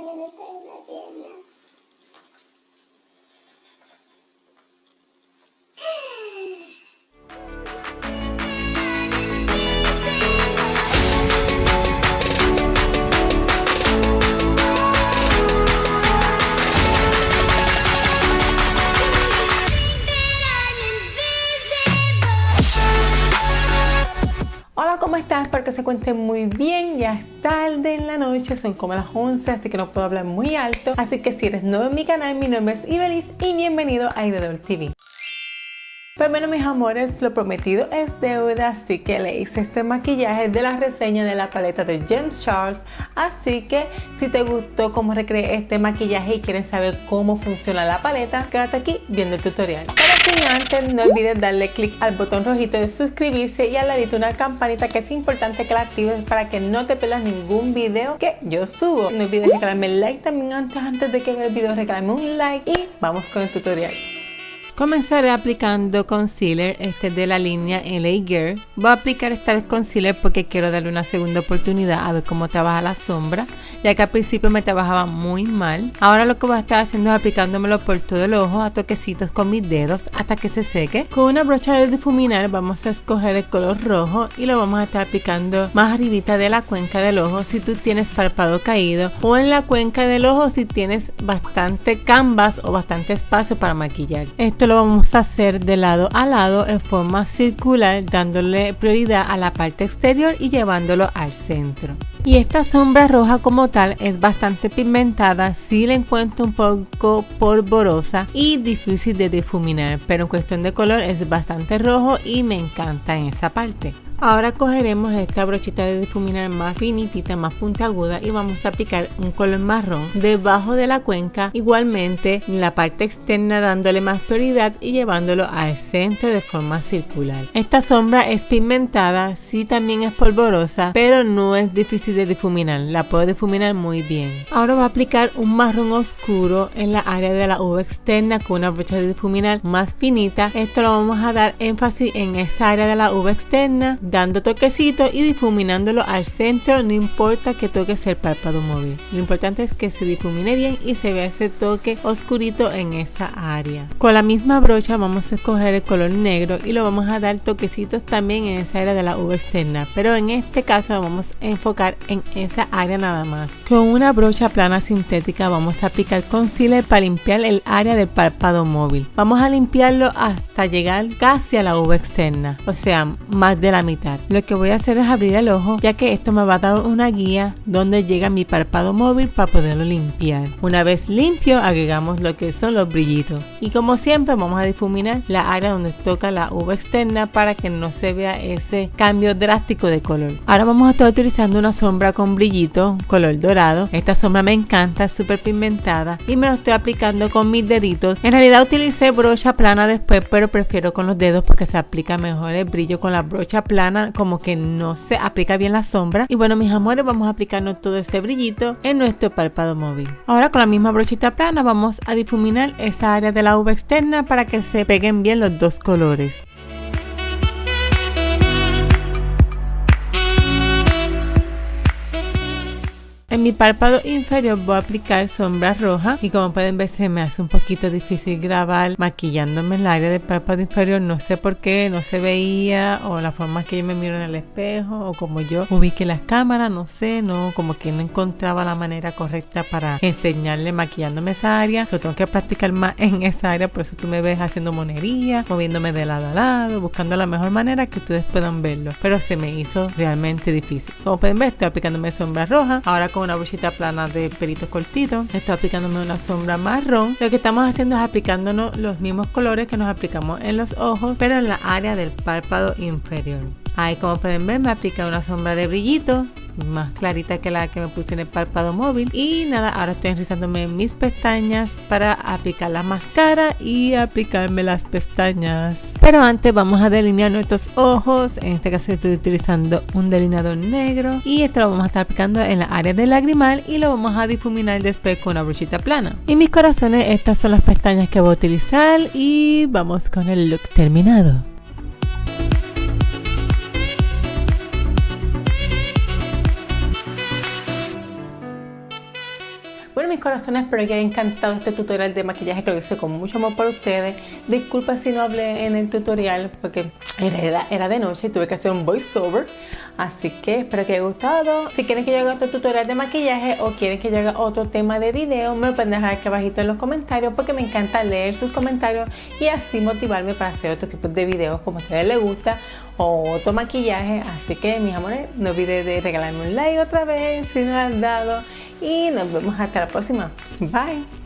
me cae una pierna. Hola, ¿cómo estás? Espero que se cuenten muy bien. Ya es tarde en la noche, son como las 11, así que no puedo hablar muy alto. Así que si eres nuevo en mi canal, mi nombre es Ibelis y bienvenido a Idedor TV. Pues bueno mis amores, lo prometido es deuda, así que le hice este maquillaje de la reseña de la paleta de James Charles. Así que si te gustó cómo recreé este maquillaje y quieren saber cómo funciona la paleta, quédate aquí viendo el tutorial. Sin antes, no olvides darle click al botón rojito de suscribirse y al ladito una campanita que es importante que la actives para que no te pierdas ningún video que yo subo. No olvides regalarme el like también antes, antes de que vea el video, regalarme un like y vamos con el tutorial. Comenzaré aplicando concealer, este es de la línea LA Girl. Voy a aplicar esta vez concealer porque quiero darle una segunda oportunidad a ver cómo trabaja la sombra, ya que al principio me trabajaba muy mal. Ahora lo que voy a estar haciendo es aplicándomelo por todo el ojo a toquecitos con mis dedos hasta que se seque. Con una brocha de difuminar vamos a escoger el color rojo y lo vamos a estar aplicando más arribita de la cuenca del ojo si tú tienes párpado caído o en la cuenca del ojo si tienes bastante canvas o bastante espacio para maquillar. Esto lo vamos a hacer de lado a lado en forma circular dándole prioridad a la parte exterior y llevándolo al centro. Y esta sombra roja como tal es bastante pigmentada, si la encuentro un poco polvorosa y difícil de difuminar, pero en cuestión de color es bastante rojo y me encanta en esa parte. Ahora cogeremos esta brochita de difuminar más finitita, más puntiaguda y vamos a aplicar un color marrón debajo de la cuenca, igualmente en la parte externa dándole más prioridad y llevándolo al centro de forma circular. Esta sombra es pigmentada, sí también es polvorosa, pero no es difícil de difuminar, la puedo difuminar muy bien. Ahora voy a aplicar un marrón oscuro en la área de la uva externa con una brocha de difuminar más finita. Esto lo vamos a dar énfasis en esa área de la uva externa dando toquecitos y difuminándolo al centro, no importa que toques el párpado móvil. Lo importante es que se difumine bien y se vea ese toque oscurito en esa área. Con la misma brocha vamos a escoger el color negro y lo vamos a dar toquecitos también en esa área de la uva externa, pero en este caso vamos a enfocar en esa área nada más. Con una brocha plana sintética vamos a aplicar concealer para limpiar el área del párpado móvil. Vamos a limpiarlo hasta llegar casi a la uva externa, o sea, más de la mitad lo que voy a hacer es abrir el ojo ya que esto me va a dar una guía donde llega mi párpado móvil para poderlo limpiar. Una vez limpio agregamos lo que son los brillitos y como siempre vamos a difuminar la área donde toca la uva externa para que no se vea ese cambio drástico de color. Ahora vamos a estar utilizando una sombra con brillito color dorado. Esta sombra me encanta, es súper pigmentada y me lo estoy aplicando con mis deditos. En realidad utilicé brocha plana después pero prefiero con los dedos porque se aplica mejor el brillo con la brocha plana como que no se aplica bien la sombra. Y bueno mis amores vamos a aplicarnos todo ese brillito en nuestro párpado móvil. Ahora con la misma brochita plana vamos a difuminar esa área de la uva externa para que se peguen bien los dos colores En mi párpado inferior voy a aplicar sombra roja y como pueden ver se me hace un poquito difícil grabar maquillándome el área del párpado inferior. No sé por qué, no se veía o la forma que yo me miro en el espejo o como yo ubiqué las cámaras, no sé, no, como que no encontraba la manera correcta para enseñarle maquillándome esa área. Solo tengo que practicar más en esa área, por eso tú me ves haciendo monería, moviéndome de lado a lado, buscando la mejor manera que ustedes puedan verlo. Pero se me hizo realmente difícil. Como pueden ver, estoy aplicándome sombra roja. Ahora con una brochita plana de pelitos cortitos. Estoy aplicándome una sombra marrón. Lo que estamos haciendo es aplicándonos los mismos colores que nos aplicamos en los ojos, pero en la área del párpado inferior. Ahí como pueden ver me aplica una sombra de brillito más clarita que la que me puse en el párpado móvil. Y nada ahora estoy enrizándome mis pestañas para aplicar la máscara y aplicarme las pestañas. Pero antes vamos a delinear nuestros ojos. En este caso estoy utilizando un delineador negro. Y esto lo vamos a estar aplicando en la área del lagrimal y lo vamos a difuminar después con una brochita plana. Y mis corazones estas son las pestañas que voy a utilizar. Y vamos con el look terminado corazones, espero que haya encantado este tutorial de maquillaje que lo hice con mucho amor para ustedes. Disculpa si no hablé en el tutorial porque era, era de noche y tuve que hacer un voiceover. Así que espero que haya gustado. Si quieren que yo haga otro tutorial de maquillaje o quieren que yo haga otro tema de video, me lo pueden dejar aquí abajito en los comentarios porque me encanta leer sus comentarios y así motivarme para hacer otro tipo de videos como a ustedes les gusta otro maquillaje. Así que mis amores, no olviden de regalarme un like otra vez si no lo han dado y nos vemos hasta la próxima. Bye.